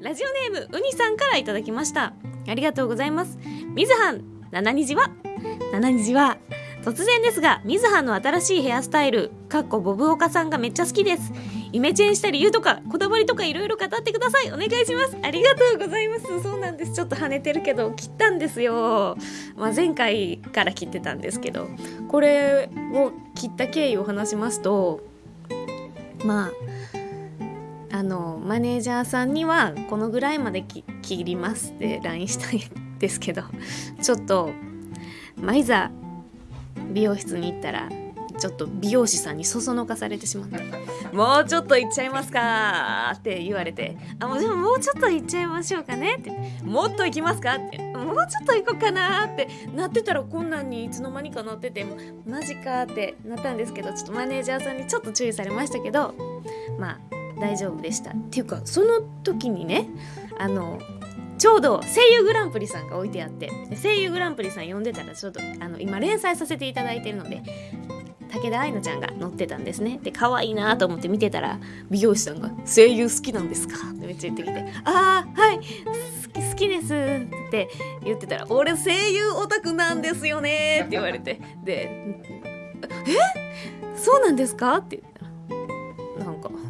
ラジオネームうにさんからいただきました。ありがとうございます。みずはん七虹は？七虹は突然ですがみずはんの新しいヘアスタイルかっこボブオカさんがめっちゃ好きです。イメチェンした理由とかこだわりとかいろいろ語ってください。お願いします。ありがとうございます。そうなんです。ちょっと跳ねてるけど切ったんですよ、まあ、前回から切ってたんですけど。これを切った経緯を話しますとまああのマネージャーさんにはこのぐらいまで切りますって LINE したいんですけどちょっと、まあ、いざ美容室に行ったらちょっと美容師さんにそそのかされてしまって「もうちょっと行っちゃいますか」って言われて「あもうでももうちょっと行っちゃいましょうかね」って「もっと行きますか?」って「もうちょっと行こうかな」って。なってたらこんなんにいつの間にかなってて「マジか」ってなったんですけどちょっとマネージャーさんにちょっと注意されましたけどまあ大丈夫でした。っていうかその時にねあのちょうど声優グランプリさんが置いてあって声優グランプリさん読んでたらちょっとあの今連載させていただいてるので武田愛乃ちゃんが載ってたんですね。で可愛いなと思って見てたら美容師さんが「声優好きなんですか?」ってめっちゃ言ってきて「ああはい好きです」って言ってたら「俺声優オタクなんですよね」って言われて。で「え？そうなんですか?」って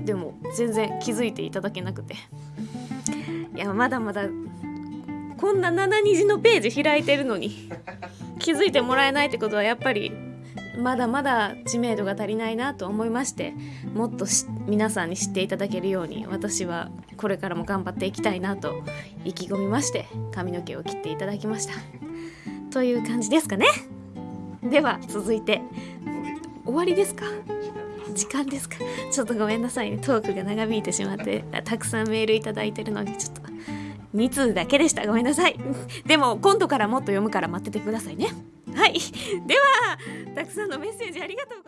でも全然気づいていただけなくて。いやまだまだこんな7虹のページ開いてるのに気づいてもらえないってことはやっぱりまだまだ知名度が足りないなと思いましてもっと皆さんに知っていただけるように私はこれからも頑張っていきたいなと意気込みまして髪の毛を切っていただきました。という感じですかね。では続いて終わりですか。時間ですか？ちょっとごめんなさいね。トークが長引いてしまって。たくさんメールいただいてるのにちょっと2通だけでした。ごめんなさい。でも今度からもっと読むから待っててくださいね。はい。ではたくさんのメッセージありがとうございます。